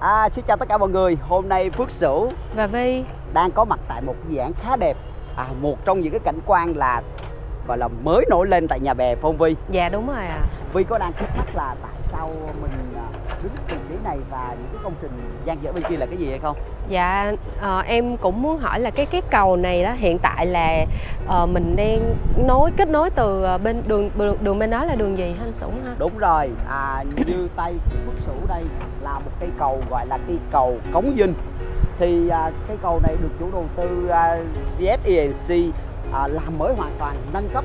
À, xin chào tất cả mọi người, hôm nay Phước Sửu Và Vi đang có mặt tại một dự án khá đẹp. À, Một trong những cái cảnh quan là gọi là mới nổi lên tại nhà bè Phong Vi Dạ đúng rồi ạ. Vi có đang thắc mắc là tại sao mình à, đứng vị trí này và những cái công trình gian dở bên kia là cái gì hay không? Dạ ờ, em cũng muốn hỏi là cái cái cầu này đó hiện tại là ờ, mình đang nối kết nối từ ờ, bên đường đường, đường bên đó là đường gì anh Sủng ha? Đúng rồi, à, như tay của Phước Sửu đây là một cây cầu gọi là cây cầu Cống Vinh Thì à, cây cầu này được chủ đầu tư à, GSENC à, làm mới hoàn toàn, nâng cấp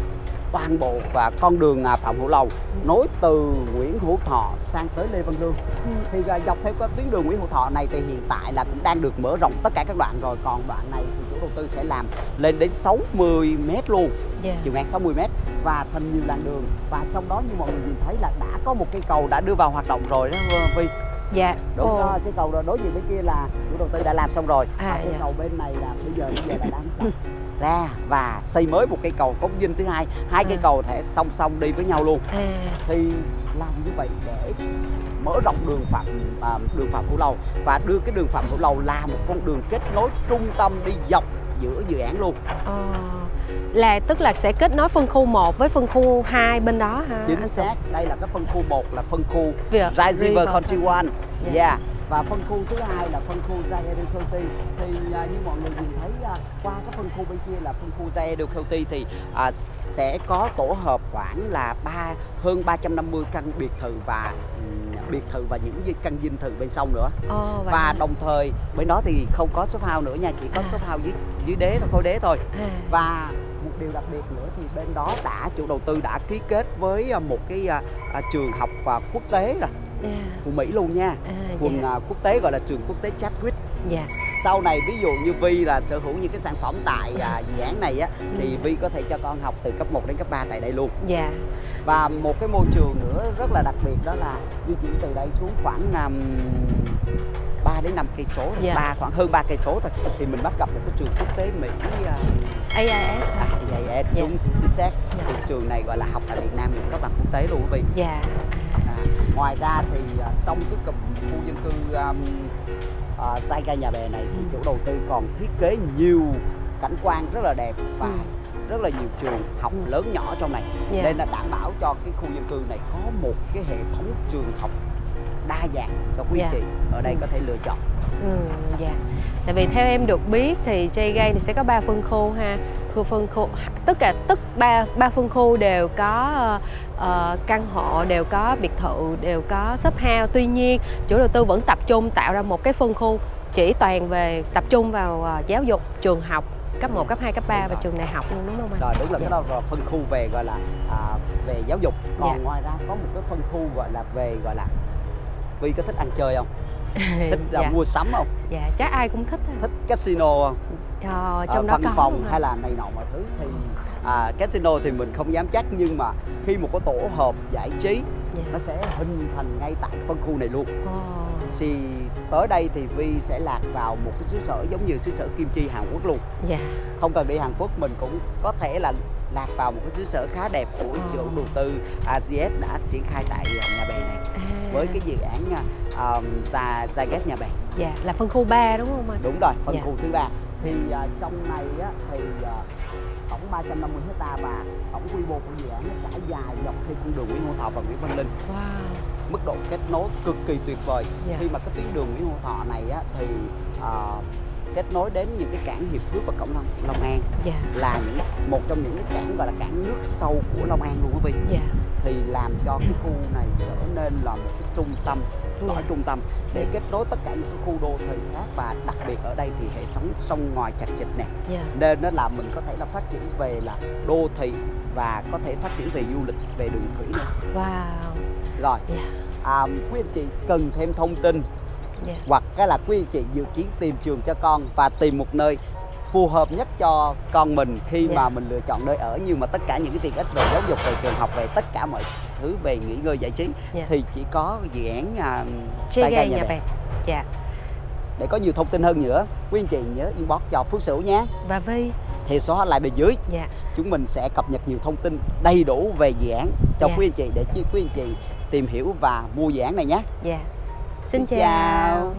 toàn bộ và con đường à, Phạm Hữu Lầu nối từ Nguyễn Hữu Thọ sang tới Lê Văn Lương. Ừ. thì à, dọc theo cái tuyến đường Nguyễn Hữu Thọ này thì hiện tại là cũng đang được mở rộng tất cả các đoạn rồi. Còn đoạn này thì chủ đầu tư sẽ làm lên đến 60 mét luôn Dạ. chiều ngang 60 mét và thành nhiều làn đường. Và trong đó như mọi người nhìn thấy là đã có một cây cầu đã đưa vào hoạt động rồi đó Vi Dạ. Đúng Ồ, đó cái cầu rồi đối diện bên kia là chủ đầu tư đã làm xong rồi. À, và cây dạ. cầu bên này là bây giờ bây giờ là đang ra và xây mới một cây cầu cống dinh thứ hai. Hai cây À. cầu sẽ song song đi với nhau luôn. À thì làm như vậy để mở rộng đường phạm à, đường phạm hữu lầu và đưa cái đường phạm hữu lầu là một con đường kết nối trung tâm đi dọc giữa dự án luôn. Ờ, Là tức là sẽ kết nối phân khu 1 với phân khu 2 bên đó ha chính xác đây là cái phân khu 1 là phân khu Việc Rai River Country. One. Dạ. yeah. Và phân khu thứ hai là phân khu Rai Edu County. Thì à, như mọi người nhìn thấy à, qua cái phân khu bên kia là phân khu Rai Edu County thì à, sẽ có tổ hợp khoảng là ba hơn 350 căn biệt thự và biệt thự và những căn dinh thự bên sông nữa. Vậy và hả? đồng thời bên đó thì không có shop house nữa nha chỉ có À. shop house dưới dưới đế thôi khối đế thôi. À, và một điều đặc biệt nữa thì bên đó đã chủ đầu tư đã ký kết với à, một cái à, à, trường học à, quốc tế rồi dạ, của Mỹ luôn nha. À, quần dạ, à, quốc tế gọi là trường quốc tế Chadwick dạ. sau này ví dụ như Vi là sở hữu những cái sản phẩm tại à, dự án này á thì Vi có thể cho con học từ cấp 1 đến cấp 3 tại đây luôn. Dạ. Và một cái môi trường nữa rất là đặc biệt đó là di chuyển từ đây xuống khoảng um, 3 đến 5 cây số Dạ. ba khoảng hơn 3 cây số thôi. Thì mình bắt gặp một cái trường quốc tế Mỹ à, AIS à? IAS Dạ. đúng chính xác. Dạ. thì trường này gọi là học tại Việt Nam được cấp bằng quốc tế luôn quý vị Dạ. À, ngoài ra thì à, trong cái cụm khu dân cư um, à, Saiga nhà bè này thì chủ đầu tư còn thiết kế nhiều cảnh quan rất là đẹp và Ừ. rất là nhiều trường học Ừ. lớn nhỏ trong này Dạ. nên là đảm bảo cho cái khu dân cư này có một cái hệ thống trường học đa dạng cho quý Dạ. chị ở đây Ừ. có thể lựa chọn Ừ, dạ. Tại vì theo em được biết thì J Gay thì sẽ có 3 phân khu ha. Khu phân khu tất cả tất ba ba phân khu đều có ờ, căn hộ, đều có biệt thự, đều có shop house. Tuy nhiên, chủ đầu tư vẫn tập trung tạo ra một cái phân khu chỉ toàn về tập trung vào ờ, giáo dục, trường học cấp 1, cấp 2, cấp 3 Đúng và trường đại học luôn đúng không anh? rồi đúng là Dạ. cái đó là phân khu về gọi là à, về giáo dục còn Dạ. ngoài ra có một cái phân khu gọi là về gọi là Vi có thích ăn chơi không thích là dạ. mua sắm không? Dạ, chắc ai cũng thích thích casino không? Ờ, Ờ, trong đó văn có phòng hay là này nọ mọi thứ thì à, casino thì mình không dám chắc nhưng mà khi một cái tổ hợp giải trí Dạ. nó sẽ hình thành ngay tại phân khu này luôn. Ồ, thì tới đây thì Vi sẽ lạc vào một cái xứ sở giống như xứ sở Kim Chi Hàn Quốc luôn. Dạ. không cần đi Hàn Quốc mình cũng có thể là lạc vào một cái xứ sở khá đẹp của Ờ. chủ đầu tư AGS đã triển khai tại à, nhà bè này. À, với cái dự án à, um, Gia Zaget nhà bè dạ là phân khu 3 đúng không anh? đúng rồi phân Dạ. khu thứ ba thì à, trong này á, thì à, tổng 350 hecta và tổng quy mô của dự án nó trải dài dọc theo con đường Nguyễn Hữu Thọ và Nguyễn Văn Linh Wow. mức độ kết nối cực kỳ tuyệt vời Dạ. khi mà cái tuyến đường Nguyễn Hữu Thọ này á, thì à, kết nối đến những cái cảng Hiệp Phước và cổng Long, Long An Dạ. là những một trong những cái cảng gọi là cảng nước sâu của Long An luôn quý vị Dạ. thì làm cho cái khu này nên là một cái trung tâm cõi Dạ. trung tâm để kết nối tất cả những cái khu đô thị khác và đặc biệt ở đây thì hệ thống sông ngoài chặt chịch nè Dạ. nên nó là mình có thể là phát triển về là đô thị và có thể phát triển về du lịch về đường thủy nữa Wow. rồi Dạ. à, quý anh chị cần thêm thông tin Dạ. hoặc cái là quý anh chị dự kiến tìm trường cho con và tìm một nơi phù hợp nhất cho con mình khi Dạ. mà mình lựa chọn nơi ở nhưng mà tất cả những cái tiện ích về giáo dục về trường học về tất cả mọi thứ về nghỉ ngơi giải trí Dạ. thì chỉ có dự án Chê Saigon gây nhà nhà bè. Dạ. để có nhiều thông tin hơn nữa quý anh chị nhớ inbox cho Phước Sửu nhé Và Vi. thì số hotline bên dưới Dạ. chúng mình sẽ cập nhật nhiều thông tin đầy đủ về dự án cho Dạ. quý anh chị để quý anh chị tìm hiểu và mua dự án này nhé Dạ. Xin, Xin chào. chào.